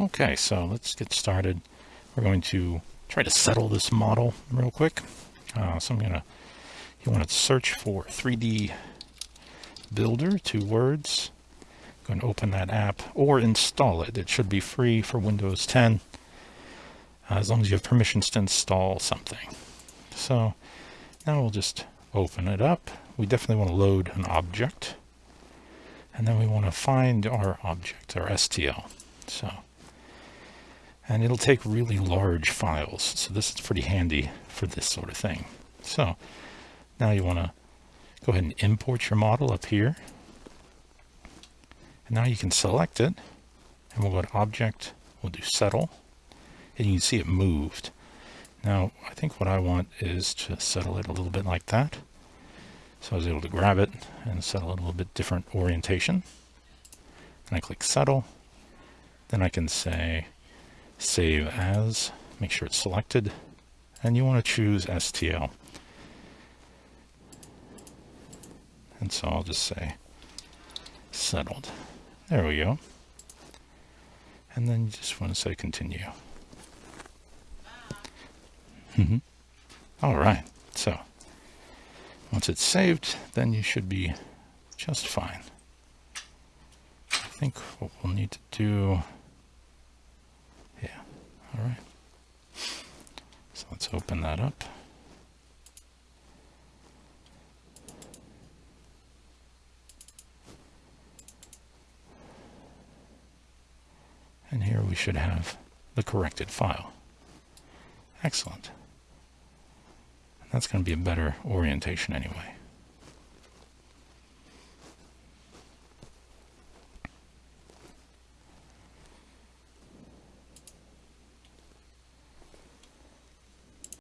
Okay, so let's get started. We're going to try to settle this model real quick. Uh, so I'm going to, you want to search for 3D Builder, two words. Go and open that app or install it. It should be free for Windows 10 uh, as long as you have permissions to install something. So now we'll just open it up. We definitely want to load an object. And then we want to find our object, our STL. So, and it'll take really large files. So this is pretty handy for this sort of thing. So now you want to go ahead and import your model up here. And now you can select it and we'll go to object, we'll do settle and you can see it moved. Now, I think what I want is to settle it a little bit like that. So I was able to grab it and settle it a little bit different orientation. And I click settle. Then I can say save as, make sure it's selected. And you want to choose STL. And so I'll just say settled. There we go. And then you just want to say continue. Mm -hmm. All right. So once it's saved, then you should be just fine. I think what we'll need to do, all right. So let's open that up. And here we should have the corrected file. Excellent. That's going to be a better orientation anyway.